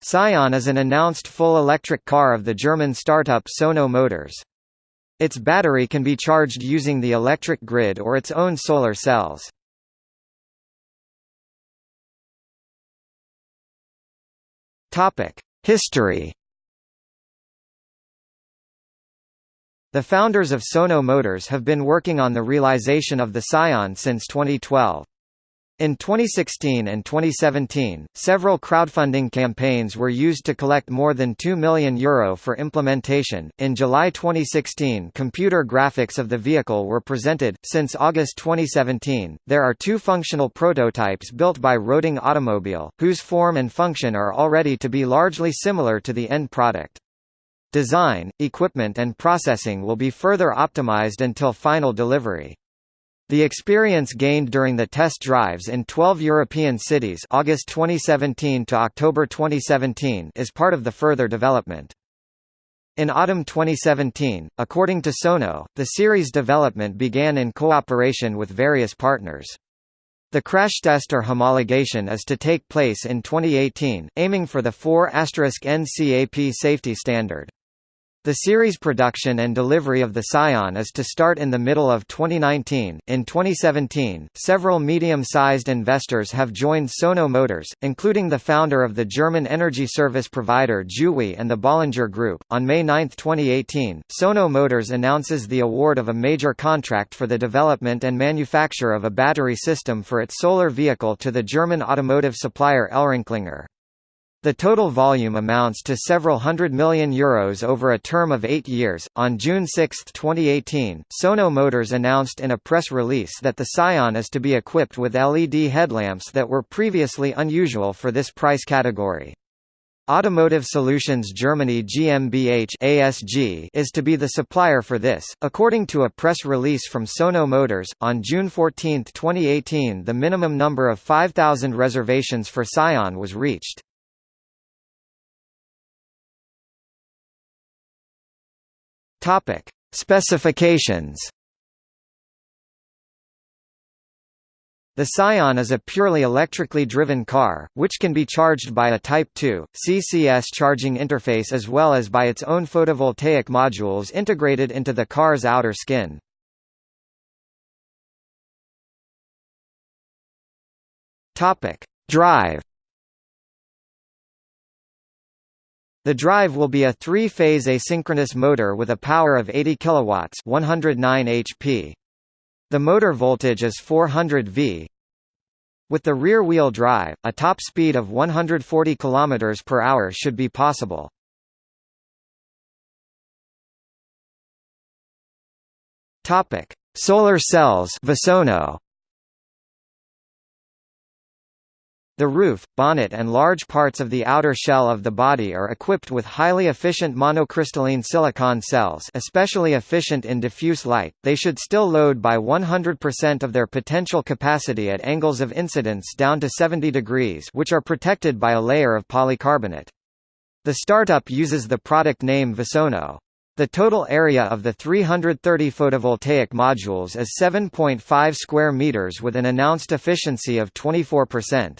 Sion is an announced full electric car of the German startup Sono Motors. Its battery can be charged using the electric grid or its own solar cells. History. The founders of Sono Motors have been working on the realization of the Sion since 2012. In 2016 and 2017, several crowdfunding campaigns were used to collect more than €2 million Euro for implementation. In July 2016, computer graphics of the vehicle were presented. Since August 2017, there are two functional prototypes built by Roding Automobile, whose form and function are already to be largely similar to the end product. Design, equipment, and processing will be further optimized until final delivery. The experience gained during the test drives in 12 European cities August 2017 to October 2017 is part of the further development. In autumn 2017, according to Sono, the series development began in cooperation with various partners. The crash test or homologation is to take place in 2018, aiming for the 4 NCAP safety standard. The series production and delivery of the Sion is to start in the middle of 2019. In 2017, several medium-sized investors have joined Sono Motors, including the founder of the German energy service provider Juwi and the Bollinger Group. On May 9, 2018, Sono Motors announces the award of a major contract for the development and manufacture of a battery system for its solar vehicle to the German automotive supplier ElringKlinger. The total volume amounts to several hundred million euros over a term of eight years. On June 6, 2018, Sono Motors announced in a press release that the Sion is to be equipped with LED headlamps that were previously unusual for this price category. Automotive Solutions Germany GmbH ASG is to be the supplier for this. According to a press release from Sono Motors, on June 14, 2018 the minimum number of 5,000 reservations for Sion was reached. Topic: Specifications. The Sion is a purely electrically driven car, which can be charged by a Type 2, CCS charging interface as well as by its own photovoltaic modules integrated into the car's outer skin. Drive The drive will be a three-phase asynchronous motor with a power of 80 kilowatts, 109 HP. The motor voltage is 400 V. With the rear-wheel drive, a top speed of 140 km per hour should be possible. Solar cells Visono. The roof, bonnet and large parts of the outer shell of the body are equipped with highly efficient monocrystalline silicon cells especially efficient in diffuse light, they should still load by 100% of their potential capacity at angles of incidence down to 70 degrees which are protected by a layer of polycarbonate. The startup uses the product name Visono. The total area of the 330 photovoltaic modules is 7.5 square meters with an announced efficiency of 24%.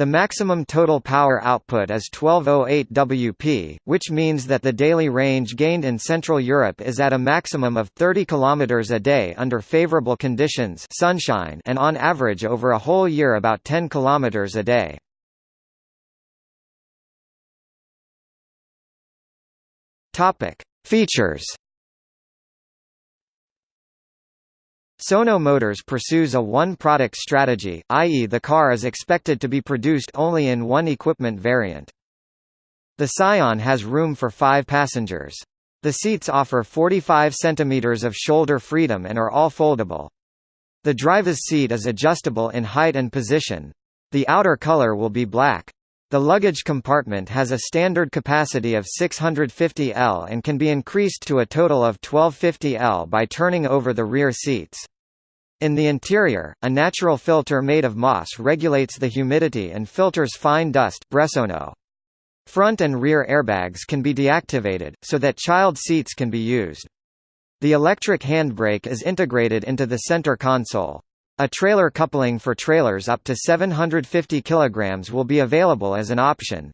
The maximum total power output is 1208 Wp, which means that the daily range gained in Central Europe is at a maximum of 30 km a day under favorable conditions sunshine and on average over a whole year about 10 km a day. Features Sono Motors pursues a one-product strategy, i.e. the car is expected to be produced only in one equipment variant. The Sion has room for five passengers. The seats offer 45 cm of shoulder freedom and are all foldable. The driver's seat is adjustable in height and position. The outer color will be black. The luggage compartment has a standard capacity of 650 L and can be increased to a total of 1250 L by turning over the rear seats. In the interior, a natural filter made of moss regulates the humidity and filters fine dust. Front and rear airbags can be deactivated, so that child seats can be used. The electric handbrake is integrated into the center console. A trailer coupling for trailers up to 750 kg will be available as an option.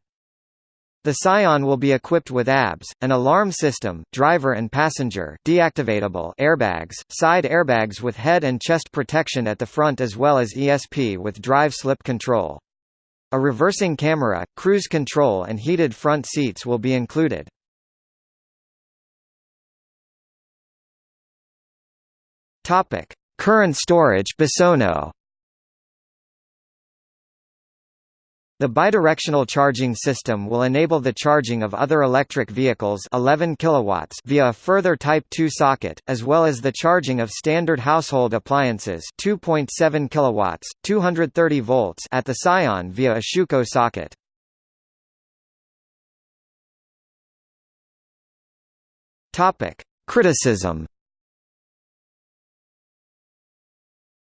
The Sion will be equipped with ABS, an alarm system, driver and passenger deactivatable airbags, side airbags with head and chest protection at the front as well as ESP with drive slip control. A reversing camera, cruise control and heated front seats will be included. Topic: Current storage Bisono The bidirectional charging system will enable the charging of other electric vehicles 11 kilowatts via a further Type 2 socket, as well as the charging of standard household appliances 2.7 kilowatts, 230 volts at the Sion via a Schuko socket. Topic: Criticism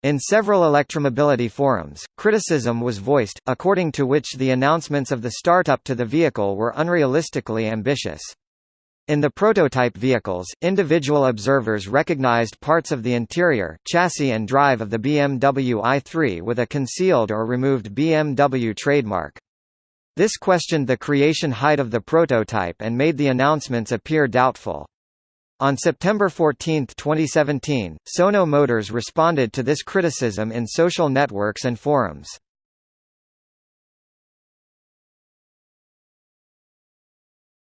In several electromobility forums, criticism was voiced, according to which the announcements of the startup to the vehicle were unrealistically ambitious. In the prototype vehicles, individual observers recognized parts of the interior, chassis and drive of the BMW i3 with a concealed or removed BMW trademark. This questioned the creation height of the prototype and made the announcements appear doubtful. On September 14, 2017, Sono Motors responded to this criticism in social networks and forums.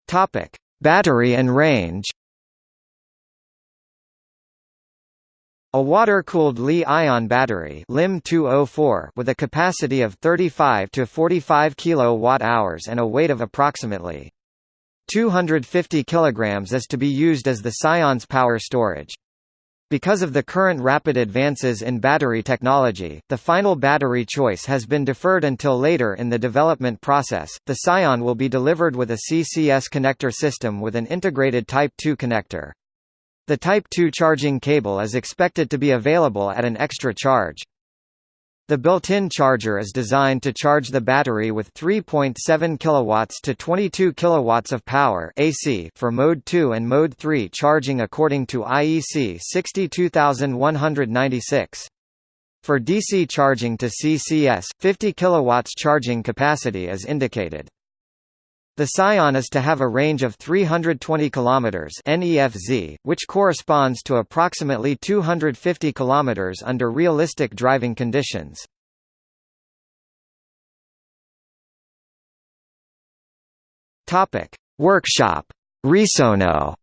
Topic: Battery and range. A water-cooled Li-ion battery LiM 204 with a capacity of 35 to 45 kWh and a weight of approximately 250 kg is to be used as the Sion's power storage. Because of the current rapid advances in battery technology, the final battery choice has been deferred until later in the development process. The Sion will be delivered with a CCS connector system with an integrated Type 2 connector. The Type 2 charging cable is expected to be available at an extra charge. The built-in charger is designed to charge the battery with 3.7 kilowatts to 22 kilowatts of power AC for mode 2 and mode 3 charging according to IEC 62196. For DC charging to CCS, 50 kilowatts charging capacity is indicated. The Sion is to have a range of 320 km (NEFZ), which corresponds to approximately 250 km under realistic driving conditions. Topic: Workshop Resono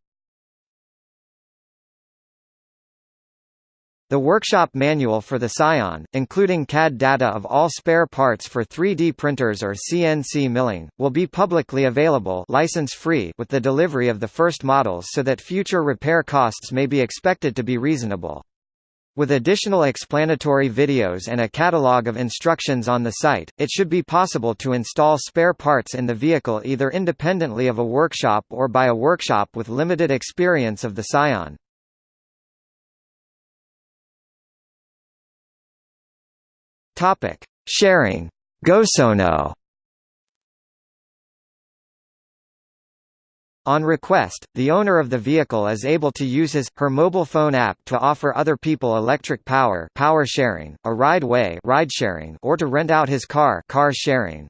The workshop manual for the Sion, including CAD data of all spare parts for 3D printers or CNC milling, will be publicly available license-free with the delivery of the first models so that future repair costs may be expected to be reasonable. With additional explanatory videos and a catalog of instructions on the site, it should be possible to install spare parts in the vehicle either independently of a workshop or by a workshop with limited experience of the Sion. Topic: Sharing. GoSono. On request, the owner of the vehicle is able to use his, her mobile phone app to offer other people electric power power sharing, a ride-way ride sharing, or to rent out his car car sharing.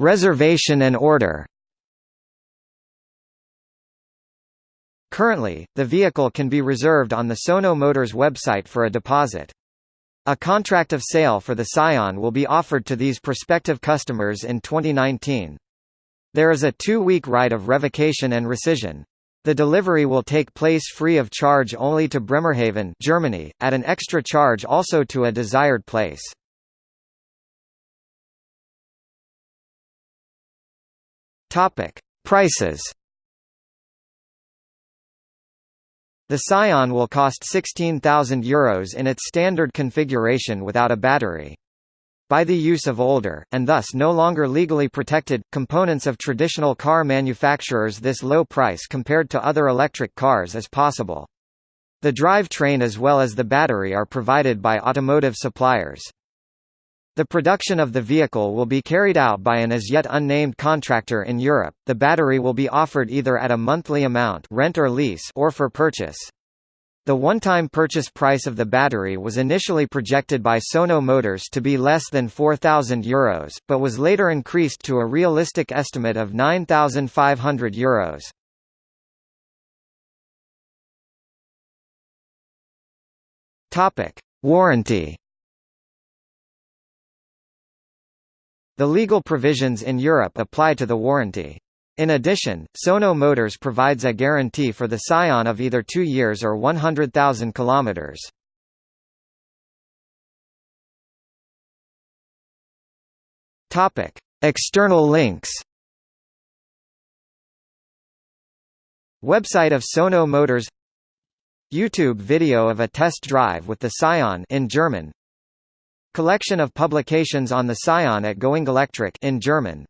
Reservation and order Currently, the vehicle can be reserved on the Sono Motors website for a deposit. A contract of sale for the Sion will be offered to these prospective customers in 2019. There is a two-week right of revocation and rescission. The delivery will take place free of charge only to Bremerhaven Germany, at an extra charge also to a desired place. Prices The Sion will cost €16,000 Euros in its standard configuration without a battery. By the use of older, and thus no longer legally protected, components of traditional car manufacturers this low price compared to other electric cars is possible. The drivetrain as well as the battery are provided by automotive suppliers. The production of the vehicle will be carried out by an as yet unnamed contractor in Europe. The battery will be offered either at a monthly amount rent or lease or for purchase. The one-time purchase price of the battery was initially projected by Sono Motors to be less than €4,000, Euros, but was later increased to a realistic estimate of €9,500. Euros. Topic: Warranty. The legal provisions in Europe apply to the warranty. In addition, Sono Motors provides a guarantee for the Sion of either 2 years or 100,000 kilometers. Topic: External links. Website of Sono Motors YouTube video of a test drive with the Sion in German Collection of publications on the Sion at Going Electric in German